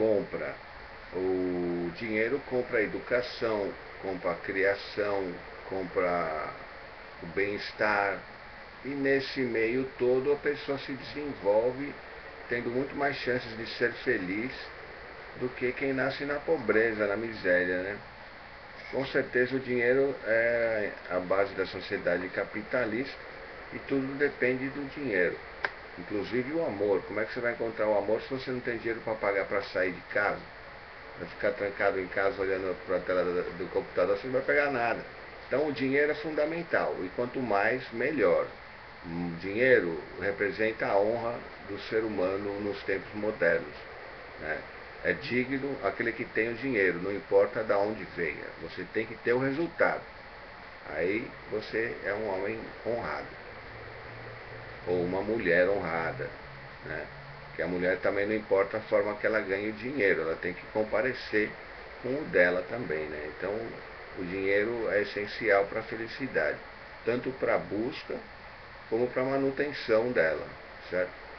compra o dinheiro, compra a educação, compra a criação, compra o bem-estar. E nesse meio todo a pessoa se desenvolve tendo muito mais chances de ser feliz do que quem nasce na pobreza, na miséria, né? Com certeza o dinheiro é a base da sociedade capitalista e tudo depende do dinheiro. Inclusive o amor. Como é que você vai encontrar o amor se você não tem dinheiro para pagar para sair de casa? Vai ficar trancado em casa olhando para a tela do computador, você não vai pegar nada. Então o dinheiro é fundamental e quanto mais, melhor. O dinheiro representa a honra do ser humano nos tempos modernos. Né? É digno aquele que tem o dinheiro, não importa de onde venha. Você tem que ter o resultado. Aí você é um homem honrado. Ou uma mulher honrada. Né? Que a mulher também não importa a forma que ela ganha o dinheiro, ela tem que comparecer com o dela também. Né? Então o dinheiro é essencial para a felicidade, tanto para a busca como para a manutenção dela, certo?